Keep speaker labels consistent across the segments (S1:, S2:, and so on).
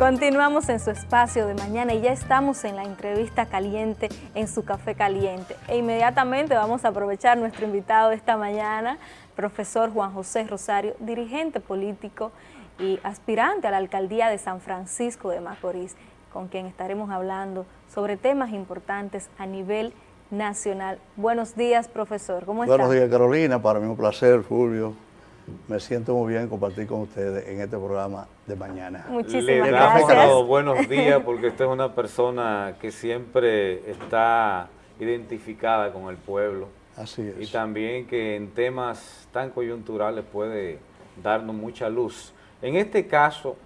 S1: Continuamos en su espacio de mañana y ya estamos en la entrevista caliente en su café caliente. E inmediatamente vamos a aprovechar nuestro invitado de esta mañana, profesor Juan José Rosario, dirigente político y aspirante a la alcaldía de San Francisco de Macorís, con quien estaremos hablando sobre temas importantes a nivel nacional. Buenos días, profesor. ¿Cómo está?
S2: Buenos días, Carolina. Para mí un placer, Fulvio. Me siento muy bien compartir con ustedes en este programa de mañana.
S1: Muchísimas
S3: Le
S1: gracias.
S3: damos los buenos días porque usted es una persona que siempre está identificada con el pueblo
S2: Así es.
S3: y también que en temas tan coyunturales puede darnos mucha luz. En este caso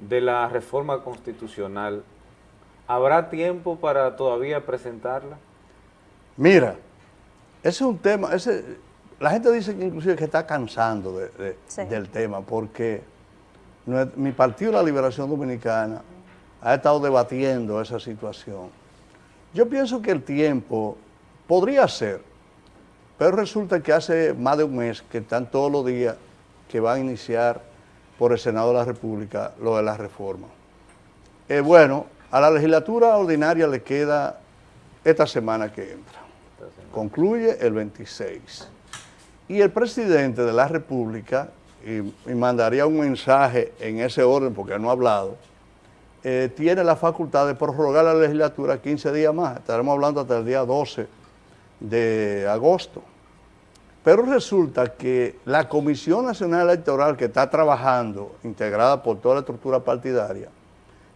S3: de la reforma constitucional, ¿habrá tiempo para todavía presentarla?
S2: Mira, ese es un tema, ese, la gente dice que inclusive que está cansando de- de-
S1: Sí.
S2: del tema porque mi partido La Liberación Dominicana ha estado debatiendo esa situación. Yo pienso que el tiempo podría ser, pero resulta que hace más de un mes que están todos los días que va a iniciar por el Senado de la República lo de la reforma. Eh, bueno, a la legislatura ordinaria le queda esta semana que entra. Concluye el 26. Y el presidente de la República, y, mandaría un mensaje en ese orden porque no ha hablado, eh, tiene la facultad de prorrogar la legislatura 15 días más. Estaremos hablando hasta el día 12 de agosto. Pero resulta que la Comisión Nacional Electoral que está trabajando, integrada por toda la estructura partidaria,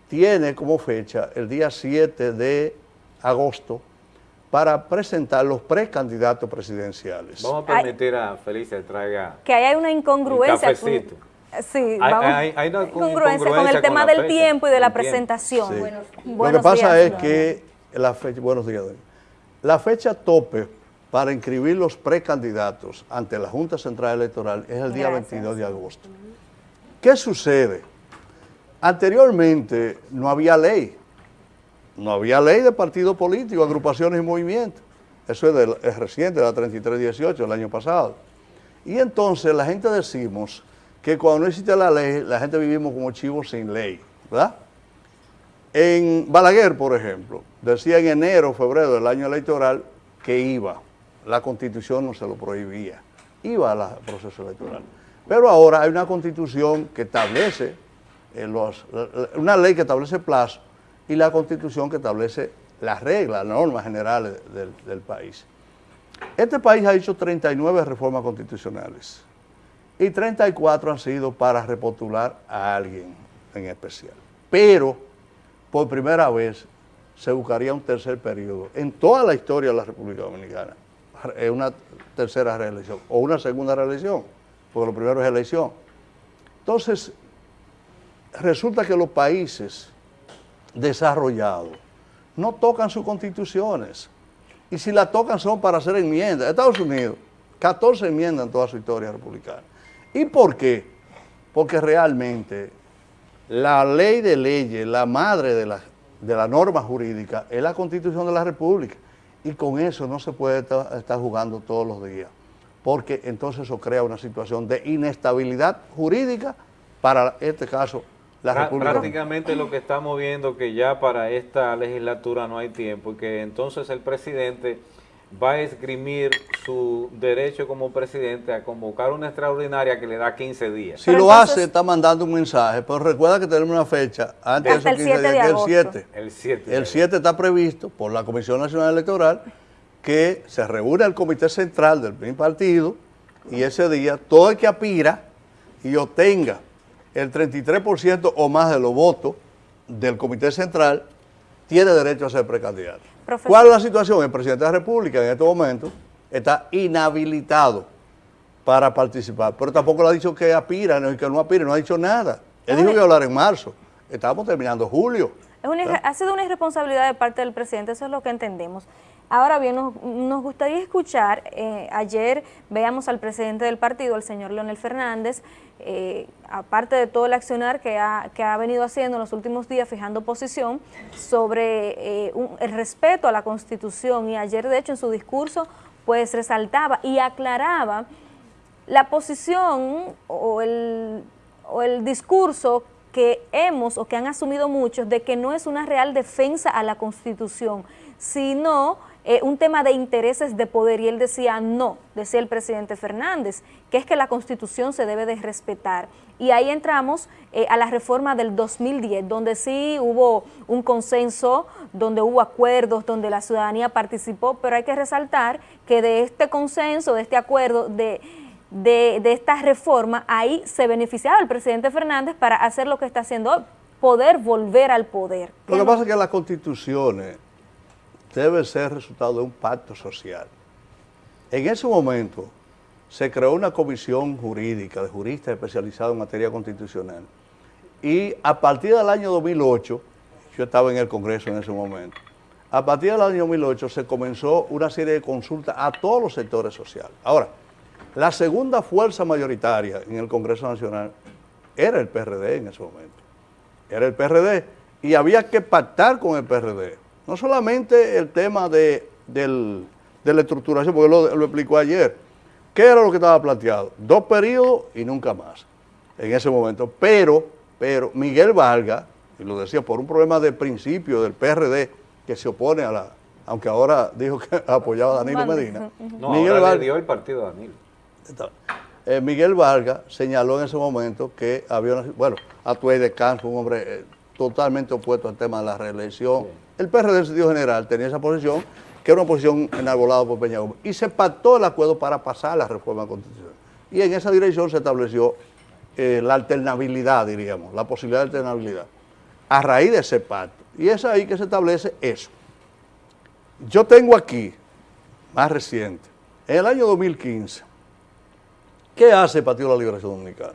S2: tiene como fecha el día 7 de agosto para presentar los precandidatos presidenciales.
S3: Vamos a permitir a Felicia que traiga...
S1: que ahí hay una incongruencia.
S3: Un
S1: sí,
S3: Hay-
S1: vamos.
S3: hay- hay una
S1: incongruencia con el tema
S3: con
S1: del
S3: fecha,
S1: tiempo y de la presentación.
S2: Sí.
S1: Buenos-
S2: Lo que pasa
S1: días,
S2: es que la fecha, buenos días, doña. la fecha tope para inscribir los precandidatos ante la Junta Central Electoral es el día
S1: Gracias.
S2: 22 de agosto. ¿Qué sucede? Anteriormente no había ley, no había ley de partido político, agrupaciones y movimientos. Eso es, es reciente, la 3318, el año pasado. Y entonces la gente decimos que cuando no existe la ley, la gente vivimos como chivos sin ley, ¿verdad? En Balaguer, por ejemplo, decía en enero, febrero del año electoral que iba. La constitución no se lo prohibía. Iba al proceso electoral. Pero ahora hay una constitución que establece, eh, una ley que establece plazo y la constitución que establece las reglas, las normas generales del, país. Este país ha hecho 39 reformas constitucionales y 34 han sido para repostular a alguien en especial. Pero por primera vez se buscaría un tercer periodo en toda la historia de la República Dominicana, una tercera reelección o una segunda reelección, porque lo primero es elección. Entonces, resulta que los países desarrollados no tocan sus constituciones. Y si la tocan son para hacer enmiendas. Estados Unidos, 14 enmiendas en toda su historia republicana. ¿Y por qué? Porque realmente la ley de leyes, la madre de la, de la norma jurídica, es la constitución de la República. Y con eso no se puede ta- estar jugando todos los días. Porque entonces eso crea una situación de inestabilidad jurídica para este caso la
S3: Prá-
S2: República.
S3: Prácticamente lo que estamos viendo que ya para esta legislatura no hay tiempo y que entonces el presidente va a esgrimir su derecho como presidente a convocar una extraordinaria que le da 15 días.
S2: Si
S1: Pero
S2: lo
S1: entonces-
S2: hace, está mandando un mensaje, pero recuerda que tenemos una fecha antes de
S1: el
S2: esos 15
S1: 7 de
S2: días, que
S1: agosto.
S2: es el 7.
S3: El 7.
S2: El 7 está previsto por la Comisión Nacional Electoral que se reúne el Comité Central del partido y ese día todo el que aspira y obtenga el 33% o más de los votos del Comité Central tiene derecho a ser precandidato.
S1: Profesor.
S2: ¿Cuál es la situación? El presidente de la República en este momento está inhabilitado para participar, pero tampoco le ha dicho que aspira, no, que no aspira, no ha dicho nada. Él dijo que iba a hablar en marzo. Estamos terminando julio.
S1: Es una irre- ha sido una irresponsabilidad de parte del presidente, eso es lo que entendemos. Ahora bien, nos, gustaría escuchar, eh, ayer veamos al presidente del partido, el señor Leonel Fernández, eh, aparte de todo el accionar que ha, que ha venido haciendo en los últimos días, fijando posición sobre eh, el respeto a la Constitución. Y ayer de hecho en su discurso pues resaltaba y aclaraba la posición o el, o el discurso que hemos o que han asumido muchos de que no es una real defensa a la Constitución, sino eh, un tema de intereses de poder y él decía no, decía el presidente Fernández, que es que la Constitución se debe de respetar. Y ahí entramos eh, a la reforma del 2010, donde sí hubo un consenso, donde hubo acuerdos, donde la ciudadanía participó, pero hay que resaltar que de este consenso, de este acuerdo, de, de, de esta reforma, ahí se beneficiaba el presidente Fernández para hacer lo que está haciendo hoy, poder volver al poder.
S2: Lo que pasa es que las constituciones debe ser resultado de un pacto social. En ese momento se creó una comisión jurídica de juristas especializados en materia constitucional y a partir del año 2008, yo estaba en el Congreso en ese momento, a partir del año 2008 se comenzó una serie de consultas a todos los sectores sociales. Ahora, la segunda fuerza mayoritaria en el Congreso Nacional era el PRD en ese momento. Era el PRD y había que pactar con el PRD. No solamente el tema de, la estructuración, porque lo, lo explicó ayer. ¿Qué era lo que estaba planteado? Dos periodos y nunca más en ese momento. Pero, pero Miguel Vargas, y lo decía por un problema de principio del PRD, que se opone a la, aunque ahora dijo que apoyaba a Danilo Medina.
S3: No, Miguel ahora dio el partido a Danilo.
S2: Eh, Miguel Vargas señaló en ese momento que había, una, bueno, Atuey de Campo, un hombre eh, totalmente opuesto al tema de la reelección, el PRD en sentido general tenía esa posición, que era una posición enarbolada por Peña Gómez, y se pactó el acuerdo para pasar la reforma constitucional. Y en esa dirección se estableció eh, la alternabilidad, diríamos, la posibilidad de alternabilidad, a raíz de ese pacto. Y es ahí que se establece eso. Yo tengo aquí, más reciente, en el año 2015, ¿qué hace el Partido de la Liberación Dominicana?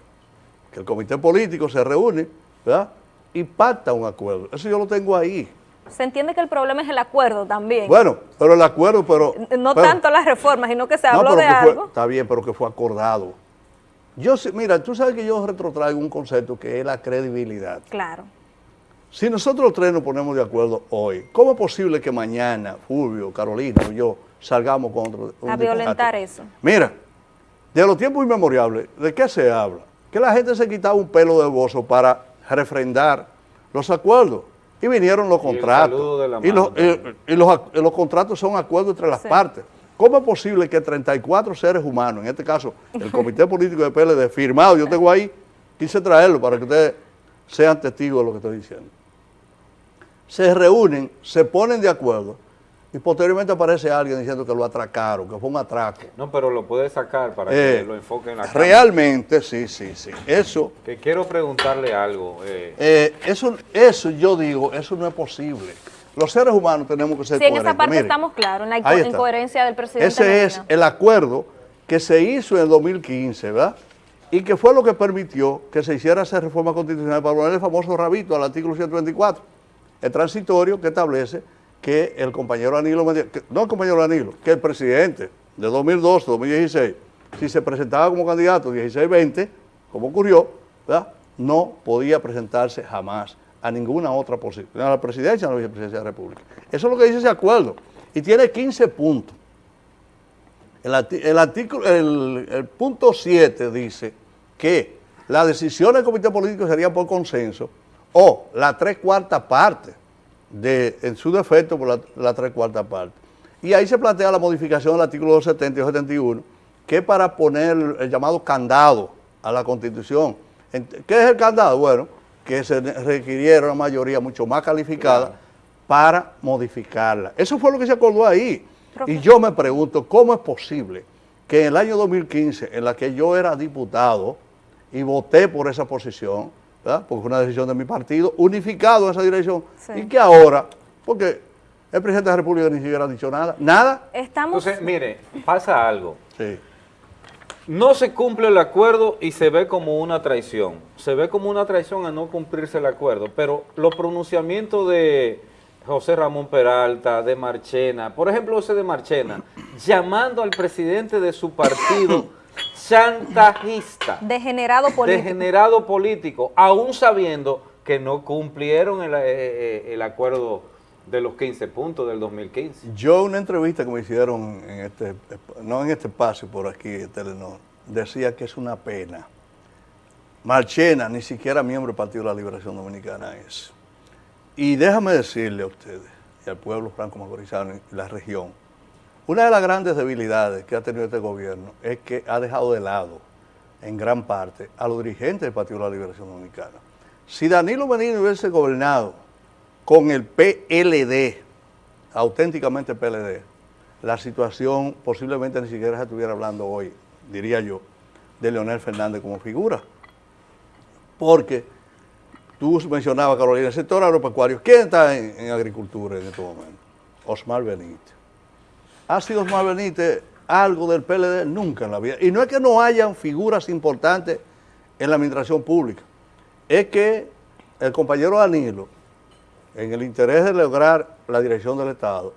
S2: Que el comité político se reúne, ¿verdad? Y pacta un acuerdo. Eso yo lo tengo ahí
S1: se entiende que el problema es el acuerdo también.
S2: Bueno, pero el acuerdo, pero...
S1: No tanto las reformas, sino que se habló de algo.
S2: está bien, pero que fue acordado. Yo, mira, tú sabes que yo retrotraigo un concepto que es la credibilidad.
S1: Claro.
S2: Si nosotros tres nos ponemos de acuerdo hoy, ¿cómo es posible que mañana Fulvio, Carolina o yo salgamos contra
S1: un A violentar eso.
S2: Mira, de los tiempos inmemorables, ¿de qué se habla? Que la gente se quitaba un pelo de bozo para refrendar los acuerdos. Y vinieron los contratos. Y, los, y, los, contratos son acuerdos entre las partes. ¿Cómo es posible que 34 seres humanos, en este caso el Comité Político de PLD, firmado, yo tengo ahí, quise traerlo para que ustedes sean testigos de lo que estoy diciendo, se reúnen, se ponen de acuerdo y posteriormente aparece alguien diciendo que lo atracaron, que fue un atraco.
S3: No, pero lo puede sacar para que eh, lo enfoquen en la
S2: Realmente, sí, sí, sí. Eso...
S3: Que quiero preguntarle algo.
S2: Eh. Eh, eso, eso yo digo, eso no es posible. Los seres humanos tenemos que ser
S1: sí, en esa parte estamos claros, en la incoherencia del presidente.
S2: Ese es el acuerdo que se hizo en el 2015, ¿verdad? Y que fue lo que permitió que se hiciera esa reforma constitucional para poner el famoso rabito al artículo 124, el transitorio que establece que el compañero Danilo, no el compañero Danilo, que el presidente de 2012, 2016, si se presentaba como candidato 16-20, como ocurrió, no podía presentarse jamás a ninguna otra posición, a la presidencia o a la vicepresidencia de la República. Eso es lo que dice ese acuerdo. Y tiene 15 puntos. El, artículo, el, el punto 7 dice que la decisión del comité político sería por consenso o la tres cuartas partes de, en su defecto por la, la tres cuartas parte. Y ahí se plantea la modificación del artículo 270 y 271, que para poner el llamado candado a la Constitución. ¿Qué es el candado? Bueno, que se requiriera una mayoría mucho más calificada para modificarla. Eso fue lo que se acordó ahí. Y yo me pregunto, ¿cómo es posible que en el año 2015, en la que yo era diputado y voté por esa posición, porque fue una decisión de mi partido, unificado en esa dirección, y que ahora, porque el presidente de la República ni siquiera ha dicho nada, nada.
S3: Estamos... Entonces, mire, pasa algo. Sí. No se cumple el acuerdo y se ve como una traición. Se ve como una traición a no cumplirse el acuerdo, pero los pronunciamientos de José Ramón Peralta, de Marchena, por ejemplo ese de Marchena, llamando al presidente de su partido chantajista.
S1: Degenerado político.
S3: Degenerado político, aún sabiendo que no cumplieron el, eh, eh, acuerdo de los 15 puntos del 2015.
S2: Yo una entrevista que me hicieron, en este, no en este espacio, por aquí, en Telenor, decía que es una pena Marchena ni siquiera miembro del Partido de la Liberación Dominicana es. Y déjame decirle a ustedes y al pueblo franco-macorizano y la región, una de las grandes debilidades que ha tenido este gobierno es que ha dejado de lado, en gran parte, a los dirigentes del Partido de la Liberación Dominicana. Si Danilo Medina hubiese gobernado con el PLD, auténticamente PLD, la situación posiblemente ni siquiera se estuviera hablando hoy, diría yo, de Leonel Fernández como figura. Porque tú mencionabas, Carolina, el sector agropecuario, ¿quién está en, agricultura en este momento? Osmar Benítez. ¿Ha sido Osmar Benítez algo del PLD? Nunca en la vida. Y no es que no hayan figuras importantes en la administración pública, es que el compañero Danilo, en el interés de lograr la dirección del Estado,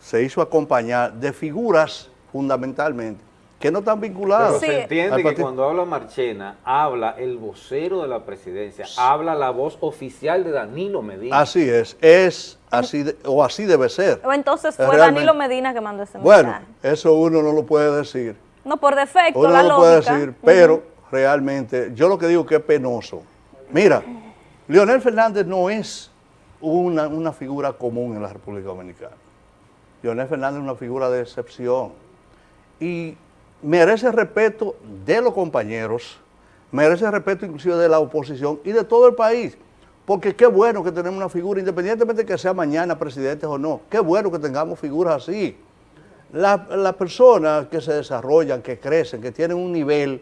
S2: se hizo acompañar de figuras fundamentalmente que no están vinculadas.
S3: Pero se entiende que cuando habla Marchena, habla el vocero de la presidencia, habla la voz oficial de Danilo Medina.
S2: Así es, es así o así debe ser.
S1: O entonces fue Danilo Medina que mandó ese
S2: mensaje. Bueno, eso uno no lo puede decir.
S1: No, por defecto,
S2: uno no lo puede decir, pero realmente, yo lo que digo que es penoso. Mira, Leonel Fernández no es una, una figura común en la República Dominicana. Leonel Fernández es una figura de excepción. Y merece respeto de los compañeros, merece respeto inclusive de la oposición y de todo el país. Porque qué bueno que tenemos una figura, independientemente de que sea mañana presidente o no, qué bueno que tengamos figuras así. Las personas que se desarrollan, que crecen, que tienen un nivel,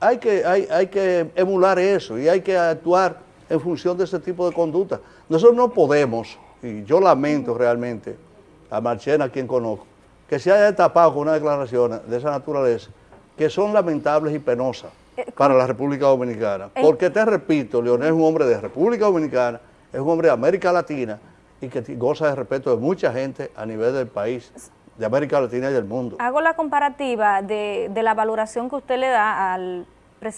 S2: hay que, hay, hay que emular eso y hay que actuar en función de ese tipo de conducta. Nosotros no podemos, y yo lamento realmente a Marchena, quien conozco, que se haya tapado con una declaración de esa naturaleza, que son lamentables y penosas eh, para la República Dominicana. Porque te repito, Leonel es un hombre de República Dominicana, es un hombre de América Latina y que goza de respeto de mucha gente a nivel del país, de América Latina y del mundo.
S1: Hago la comparativa de, la valoración que usted le da al,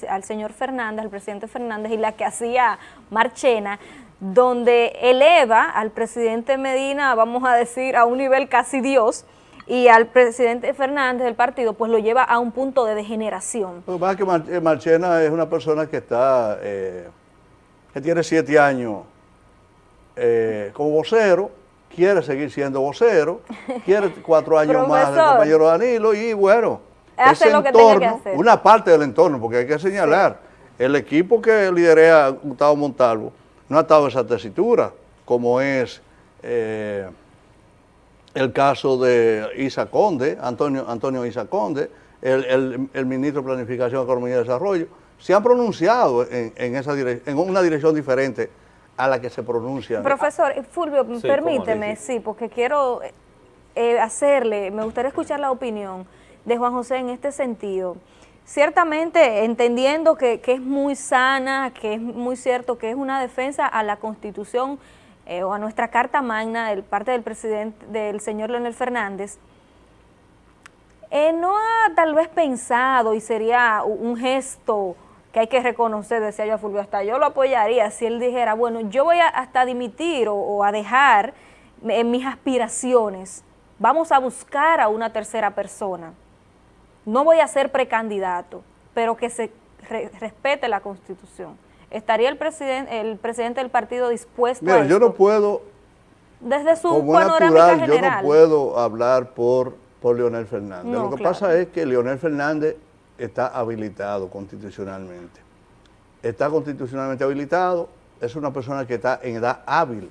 S1: al señor Fernández, al presidente Fernández, y la que hacía Marchena, donde eleva al presidente Medina, vamos a decir, a un nivel casi Dios, y al presidente Fernández del partido, pues lo lleva a un punto de degeneración.
S2: Lo que pasa es que eh, Marchena es una persona que está, eh, que tiene siete años eh, como vocero, quiere seguir siendo vocero, quiere cuatro años más del compañero Danilo y bueno,
S1: ese entorno,
S2: una parte del entorno, porque hay que señalar, el equipo que lidera Gustavo Montalvo no ha estado en esa tesitura, como es el caso de Isa Conde, Antonio, Antonio Isa Conde, el, ministro de Planificación, Economía y Desarrollo, se han pronunciado en, esa en una dirección diferente a la que se pronuncia.
S1: Profesor, Fulvio, permíteme, sí, porque quiero eh, hacerle, me gustaría escuchar la opinión de Juan José en este sentido. Ciertamente, entendiendo que, que es muy sana, que es muy cierto que es una defensa a la Constitución eh, o a nuestra carta magna de parte del presidente, del señor Leonel Fernández, eh, no ha tal vez pensado y sería un gesto que hay que reconocer, decía yo a Fulvio, hasta yo lo apoyaría si él dijera, bueno, yo voy a hasta dimitir o, a dejar en mis aspiraciones, vamos a buscar a una tercera persona, no voy a ser precandidato, pero que se respete la Constitución. ¿Estaría el presidente, el presidente del partido dispuesto
S2: Mira, yo no puedo,
S1: desde su como natural,
S2: yo no puedo hablar por, por Leonel Fernández. Lo que pasa es que Leonel Fernández está habilitado constitucionalmente. Está constitucionalmente habilitado, es una persona que está en edad hábil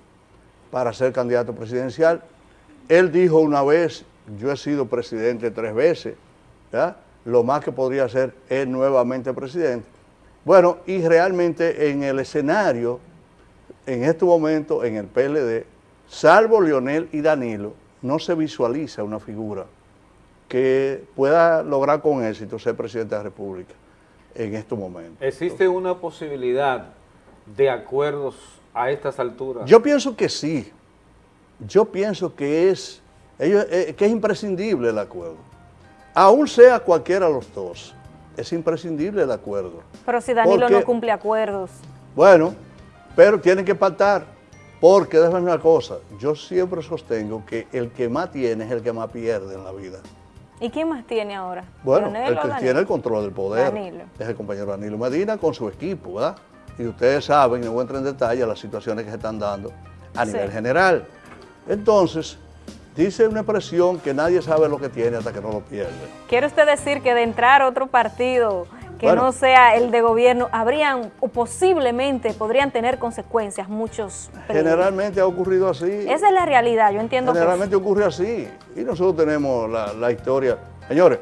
S2: para ser candidato presidencial. Él dijo una vez, yo he sido presidente tres veces, lo más que podría ser es nuevamente presidente. Bueno, y realmente en el escenario, en este momento, en el PLD, salvo Leonel y Danilo, no se visualiza una figura que pueda lograr con éxito ser presidente de la República en estos momentos.
S3: ¿Existe una posibilidad de acuerdos a estas alturas?
S2: Yo pienso que sí. Yo pienso que es, eh, que es imprescindible el acuerdo. Aún sea cualquiera de los dos es imprescindible el acuerdo.
S1: Pero si Danilo no cumple acuerdos.
S2: Bueno, pero tienen que pactar, porque déjame una cosa, yo siempre sostengo que el que más tiene es el que más pierde en la vida.
S1: ¿Y quién más tiene ahora?
S2: Bueno,
S1: ¿Leonel
S2: el que
S1: Danilo?
S2: tiene el control del poder
S1: Danilo.
S2: es el compañero Danilo Medina con su equipo, ¿verdad? Y ustedes saben, no voy a entrar en detalle, las situaciones que se están dando a
S1: Sí.
S2: nivel general. Entonces, dice una expresión que nadie sabe lo que tiene hasta que no lo pierde.
S1: ¿Quiere usted decir que de entrar a otro partido que
S2: Bueno.
S1: no sea el de gobierno, habrían o posiblemente podrían tener consecuencias muchos peligros?
S2: Generalmente ha ocurrido así.
S1: Esa es la realidad, yo entiendo que
S2: Generalmente ocurre así. Y nosotros tenemos la, la historia. Señores,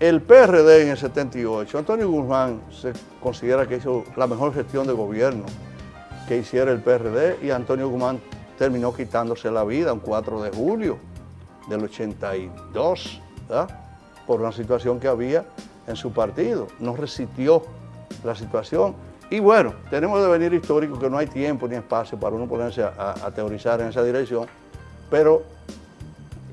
S2: el PRD en el 78, Antonio Guzmán se considera que hizo la mejor gestión de gobierno que hiciera el PRD y Antonio Guzmán terminó quitándose la vida un 4 de julio del 82, ¿verdad? por una situación que había en su partido. No resistió la situación. Y bueno, tenemos de venir histórico que no hay tiempo ni espacio para uno ponerse a, teorizar en esa dirección, pero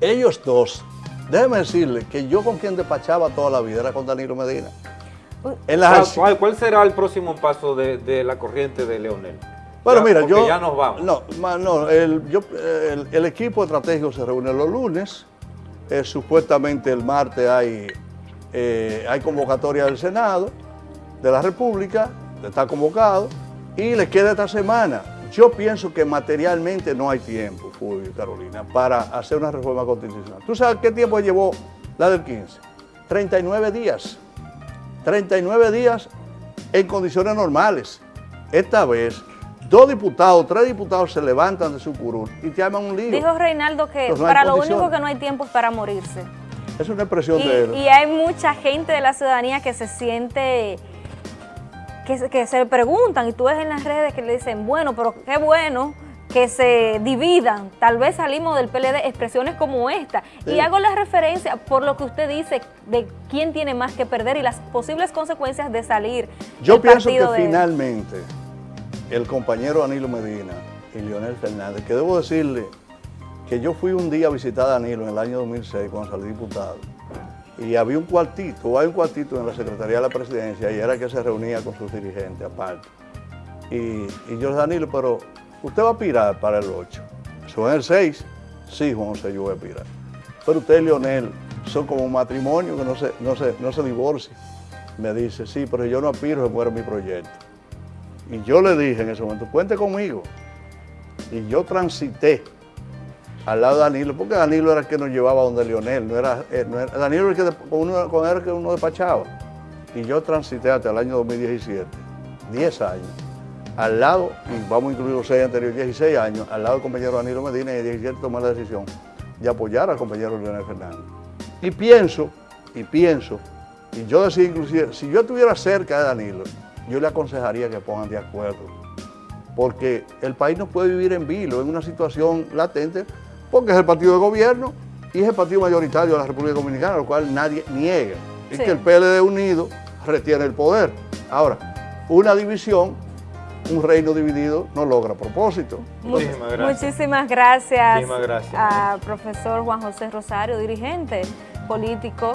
S2: ellos dos, déjeme decirle que yo con quien despachaba toda la vida era con Danilo Medina. En las
S3: ¿Cuál, cuál- cuál será el próximo paso de, de la corriente de Leonel?
S2: Bueno,
S3: Ya,
S2: mira, yo...
S3: ya nos vamos.
S2: No, no, el, yo- el- el equipo estratégico se reúne los lunes. eh, supuestamente el martes hay, eh, hay convocatoria del Senado de la República, está convocado, y le queda esta semana. Yo pienso que materialmente no hay tiempo, Fulvio Carolina, para hacer una reforma constitucional. ¿Tú sabes qué tiempo llevó la del 15? 39 días. 39 días en condiciones normales. Esta vez, dos diputados, tres diputados se levantan de su curul y te arman un lío.
S1: dijo Reinaldo que
S2: no
S1: para lo único que no hay tiempo es para morirse.
S2: Es una expresión
S1: Y,
S2: de él.
S1: y hay mucha gente de la ciudadanía que se siente, que, se- que se preguntan, y tú ves en las redes que le dicen, bueno, pero qué bueno que se dividan, tal vez salimos del PLD, expresiones como esta.
S2: Sí.
S1: Y hago la referencia por lo que usted dice de quién tiene más que perder y las posibles consecuencias de salir
S2: Yo pienso que finalmente el compañero Danilo Medina y Leonel Fernández, que debo decirle que yo fui un día a visitar a Danilo en el año 2006 cuando salí diputado y había un cuartito, hay un cuartito en la Secretaría de la Presidencia y era que se reunía con sus dirigentes aparte. Y, y yo, Danilo, pero usted va a aspirar para el 8. Eso en el 6, sí, Juan José, yo voy a aspirar. Pero usted y Leonel son como un matrimonio que no se, no se, no se divorcia. Me dice, sí, pero yo no aspiro, se muere mi proyecto. Y yo le dije en ese momento, cuente conmigo. Y yo transité al lado de Danilo, porque Danilo era el que nos llevaba donde era, eh, no era- Danilo era el que uno, con él el que uno despachaba. Y yo transité hasta el año 2017, 10 años, al lado, y vamos a incluir los 6 anteriores, 16 años, al lado del compañero Danilo Medina y en 17 tomé la decisión de apoyar al compañero Leonel Fernández. Y pienso, y pienso, y yo decía inclusive, si yo estuviera cerca de Danilo, yo le aconsejaría que pongan de acuerdo porque el país no puede vivir en vilo, en una situación latente, porque es el partido de gobierno y es el partido mayoritario de la República Dominicana, lo cual nadie niega. Y
S1: Sí.
S2: que el PLD unido retiene el poder. Ahora, una división, un reino dividido, no logra propósito.
S3: Muchísimas gracias.
S1: Muchísimas gracias,
S3: Muchísimas gracias.
S1: a profesor Juan José Rosario, dirigente político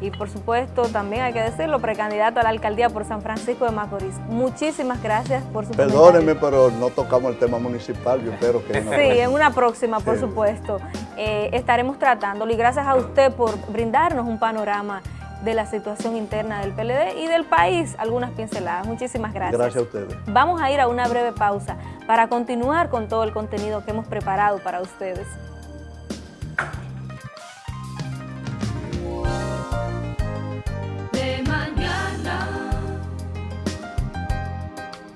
S1: y por supuesto también hay que decirlo, precandidato a la alcaldía por San Francisco de Macorís. Muchísimas gracias por su comentario.
S2: pero no tocamos el tema municipal, yo espero que... una
S1: Sí, en una próxima, por
S2: Sí.
S1: supuesto, eh, estaremos tratándolo y gracias a usted por brindarnos un panorama de la situación interna del PLD y del país, algunas pinceladas. Muchísimas gracias.
S2: Gracias a ustedes.
S1: Vamos a ir a una breve pausa para continuar con todo el contenido que hemos preparado para ustedes.